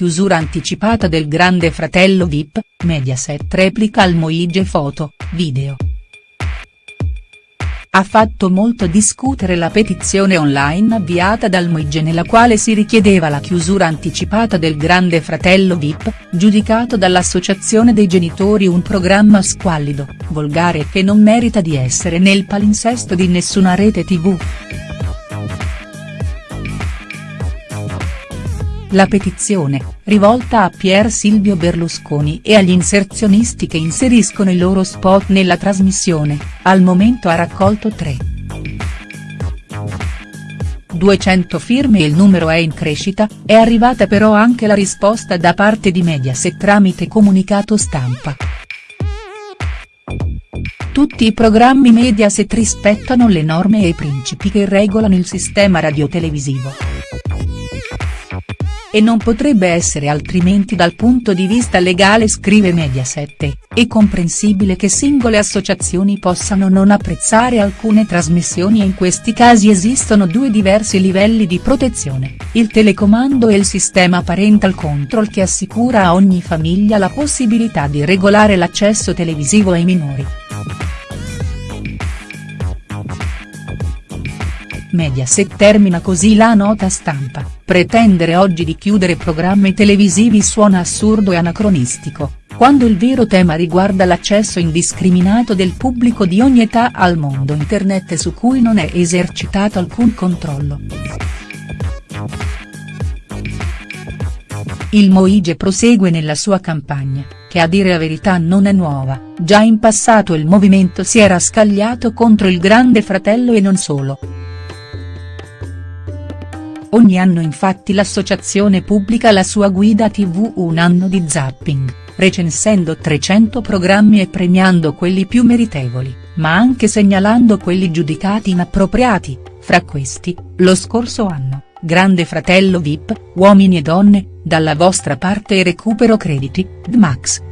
chiusura anticipata del Grande Fratello Vip, Mediaset replica al Moige foto, video. Ha fatto molto discutere la petizione online avviata dal Moige nella quale si richiedeva la chiusura anticipata del Grande Fratello Vip, giudicato dall'Associazione dei Genitori un programma squallido, volgare e che non merita di essere nel palinsesto di nessuna rete tv. La petizione, rivolta a Pier Silvio Berlusconi e agli inserzionisti che inseriscono i loro spot nella trasmissione, al momento ha raccolto 3. 200 firme e il numero è in crescita, è arrivata però anche la risposta da parte di Mediaset tramite comunicato stampa. Tutti i programmi Mediaset rispettano le norme e i principi che regolano il sistema radiotelevisivo e non potrebbe essere altrimenti dal punto di vista legale scrive Mediaset, è comprensibile che singole associazioni possano non apprezzare alcune trasmissioni e in questi casi esistono due diversi livelli di protezione, il telecomando e il sistema parental control che assicura a ogni famiglia la possibilità di regolare l'accesso televisivo ai minori. Mediaset termina così la nota stampa, pretendere oggi di chiudere programmi televisivi suona assurdo e anacronistico, quando il vero tema riguarda l'accesso indiscriminato del pubblico di ogni età al mondo internet su cui non è esercitato alcun controllo. Il Moige prosegue nella sua campagna, che a dire la verità non è nuova, già in passato il movimento si era scagliato contro il grande fratello e non solo. Ogni anno infatti l'associazione pubblica la sua guida tv Un anno di zapping, recensendo 300 programmi e premiando quelli più meritevoli, ma anche segnalando quelli giudicati inappropriati, fra questi, lo scorso anno, Grande Fratello Vip, Uomini e Donne, Dalla vostra parte e Recupero crediti, DMAX.